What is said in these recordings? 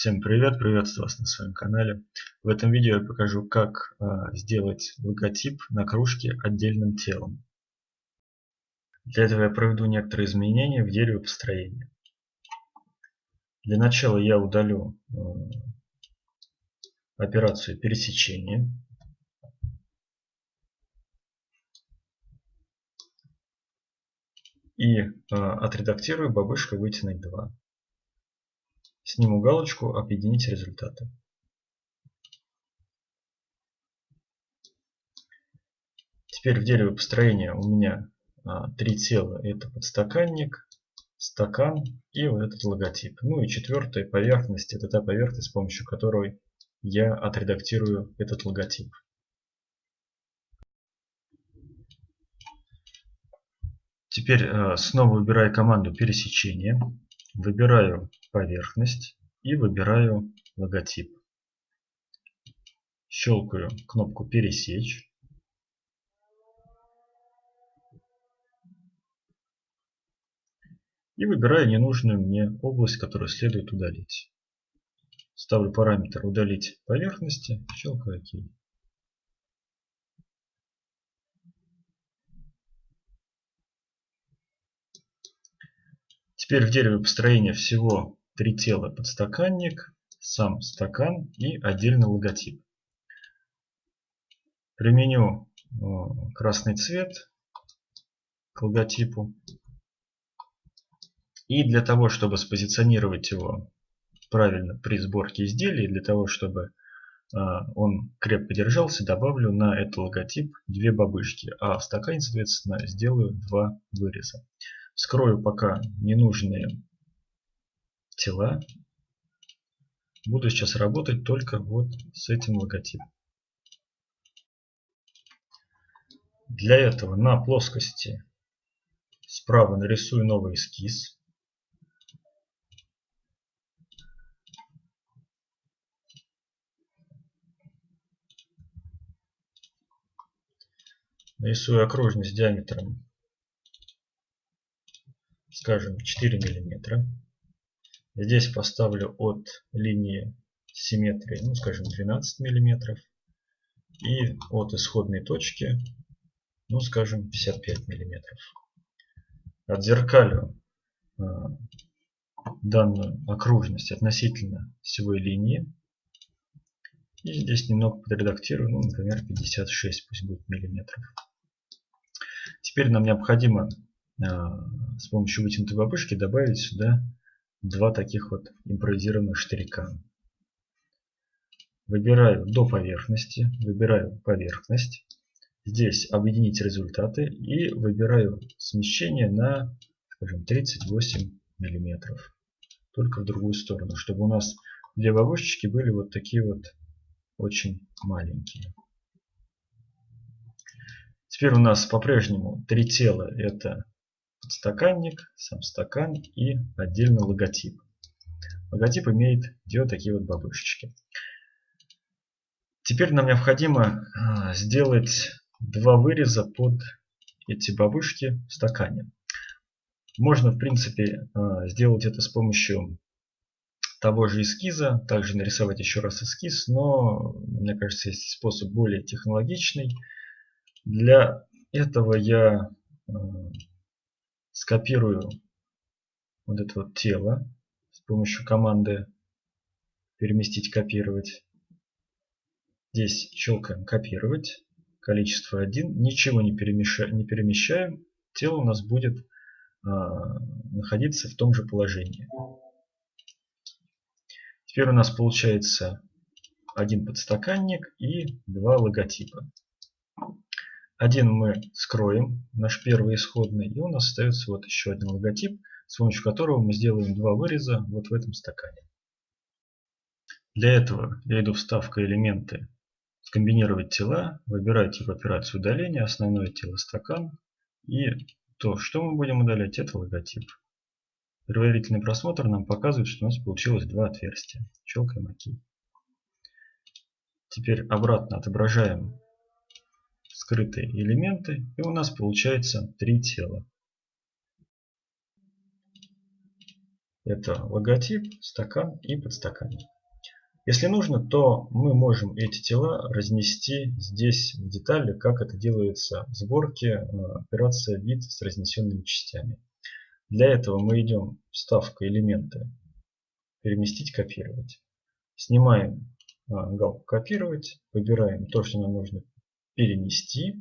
Всем привет, приветствую вас на своем канале. В этом видео я покажу, как а, сделать логотип на кружке отдельным телом. Для этого я проведу некоторые изменения в дереве построения. Для начала я удалю а, операцию пересечения. И а, отредактирую бабушка вытянуть 2. Сниму галочку «Объединить результаты». Теперь в дереве построения у меня а, три тела. Это подстаканник, стакан и вот этот логотип. Ну и четвертая поверхность. Это та поверхность, с помощью которой я отредактирую этот логотип. Теперь а, снова выбираю команду пересечения. Выбираю поверхность и выбираю логотип. Щелкаю кнопку «Пересечь». И выбираю ненужную мне область, которую следует удалить. Ставлю параметр «Удалить поверхности», щелкаю «Ок». Теперь в дереве построения всего три тела. Подстаканник, сам стакан и отдельный логотип. Применю э, красный цвет к логотипу. И для того, чтобы спозиционировать его правильно при сборке изделия, для того, чтобы э, он крепко держался, добавлю на этот логотип две бабушки, а в стакане, соответственно, сделаю два выреза. Скрою пока ненужные тела. Буду сейчас работать только вот с этим логотипом. Для этого на плоскости справа нарисую новый эскиз. Нарисую окружность диаметром скажем 4 миллиметра. Здесь поставлю от линии симметрии, ну скажем 12 миллиметров. И от исходной точки, ну скажем 55 миллиметров. Отзеркалю э, данную окружность относительно всего линии. И здесь немного подредактирую, ну, например, 56 пусть будет миллиметров. Теперь нам необходимо а, с помощью вытянутой бабушки добавить сюда два таких вот импровизированных штырька. Выбираю до поверхности, выбираю поверхность. Здесь объединить результаты и выбираю смещение на, скажем, 38 миллиметров. Только в другую сторону, чтобы у нас две бабушечки были вот такие вот очень маленькие. Теперь у нас по-прежнему три тела. Это подстаканник, сам стакан и отдельно логотип. Логотип имеет две такие вот бабушечки. Теперь нам необходимо а, сделать два выреза под эти бабушки в стакане. Можно, в принципе, а, сделать это с помощью того же эскиза, также нарисовать еще раз эскиз, но, мне кажется, есть способ более технологичный. Для этого я а, скопирую вот это вот тело с помощью команды переместить, копировать. Здесь щелкаем копировать. Количество 1. Ничего не, перемещаем, не перемещаем. Тело у нас будет а, находиться в том же положении. Теперь у нас получается один подстаканник и два логотипа. Один мы скроем, наш первый исходный, и у нас остается вот еще один логотип, с помощью которого мы сделаем два выреза вот в этом стакане. Для этого я иду вставка элементы, скомбинировать тела, выбираю тип операции удаления, основное тело стакан, и то, что мы будем удалять, это логотип. Предварительный просмотр нам показывает, что у нас получилось два отверстия. Щелкаем ОК. Теперь обратно отображаем скрытые элементы, и у нас получается три тела. Это логотип, стакан и подстаканник. Если нужно, то мы можем эти тела разнести здесь в детали, как это делается в сборке э, операция вид с разнесенными частями. Для этого мы идем вставка элементы, переместить, копировать. Снимаем э, галку копировать, выбираем то, что нам нужно перенести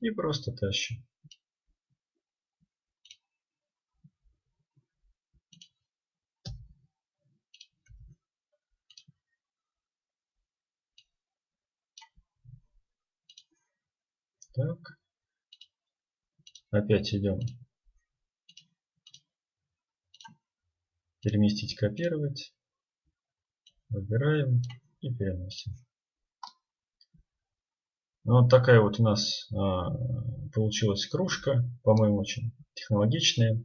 и просто тащим. Так. Опять идем. Переместить, копировать. Выбираем и переносим. Ну, вот такая вот у нас а, получилась кружка. По-моему, очень технологичная.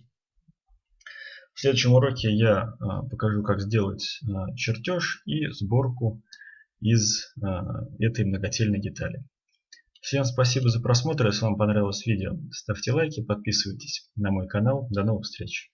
В следующем уроке я а, покажу, как сделать а, чертеж и сборку из этой многотельной детали. Всем спасибо за просмотр. Если вам понравилось видео, ставьте лайки, подписывайтесь на мой канал. До новых встреч!